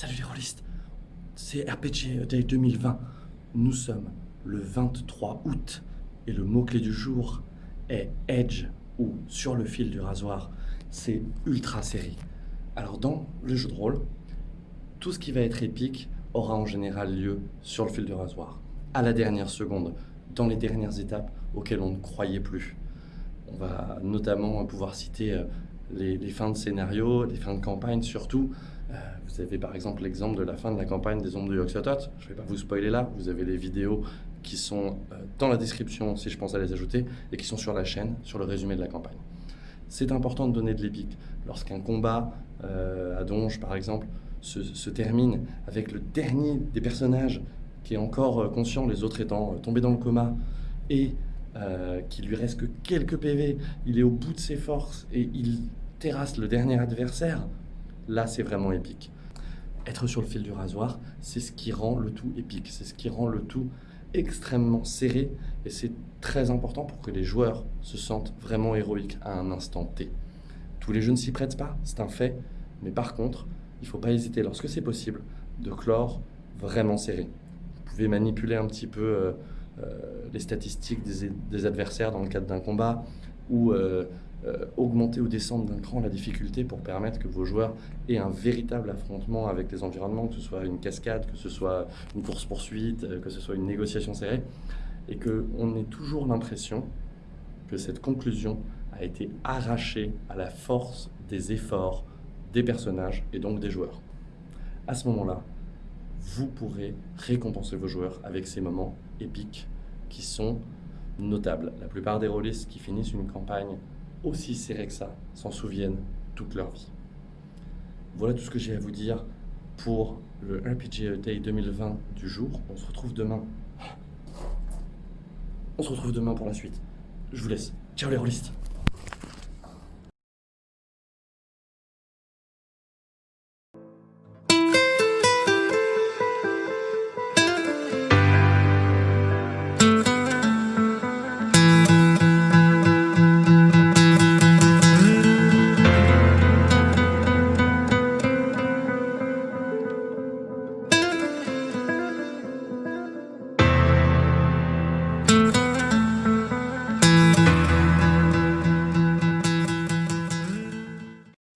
Salut les rôlistes, c'est RPG Day 2020. Nous sommes le 23 août et le mot-clé du jour est Edge ou sur le fil du rasoir. C'est ultra série. Alors dans le jeu de rôle, tout ce qui va être épique aura en général lieu sur le fil du rasoir, à la dernière seconde, dans les dernières étapes auxquelles on ne croyait plus. On va notamment pouvoir citer euh, les, fins de scénario, les fins de campagne surtout. Euh, vous avez par exemple l'exemple de la fin de la campagne des Ombres de Yoxotot. Je ne vais pas vous spoiler là, vous avez les vidéos qui sont euh, dans la description si je pense à les ajouter et qui sont sur la chaîne, sur le résumé de la campagne. C'est important de donner de l'épique. Lorsqu'un combat à Donge par exemple se, termine avec le dernier des personnages qui est encore conscient, les autres étant tombés dans le coma, et euh, qui lui reste que quelques PV, il est au bout de ses forces et il terrasse le dernier adversaire, là c'est vraiment épique. Être sur le fil du rasoir, c'est ce qui rend le tout épique, c'est ce qui rend le tout extrêmement serré et c'est très important pour que les joueurs se sentent vraiment héroïques à un instant T. Tous les jeux ne s'y prêtent pas, c'est un fait, mais par contre, il ne faut pas hésiter lorsque c'est possible de clore vraiment serré. Vous pouvez manipuler un petit peu euh, euh, les statistiques des, adversaires dans le cadre d'un combat, ou euh, euh, augmenter ou descendre d'un cran la difficulté pour permettre que vos joueurs aient un véritable affrontement avec les environnements, que ce soit une cascade, que ce soit une course-poursuite, que ce soit une négociation serrée, et qu'on ait toujours l'impression que cette conclusion a été arrachée à la force des efforts des personnages et donc des joueurs. À ce moment-là, vous pourrez récompenser vos joueurs avec ces moments épiques qui sont notables. La plupart des rôlistes qui finissent une campagne aussi serrée que ça s'en souviennent toute leur vie. Voilà tout ce que j'ai à vous dire pour le RPG Day 2020 du jour. On se retrouve demain. On se retrouve demain pour la suite. Je vous laisse. Ciao les rôlistes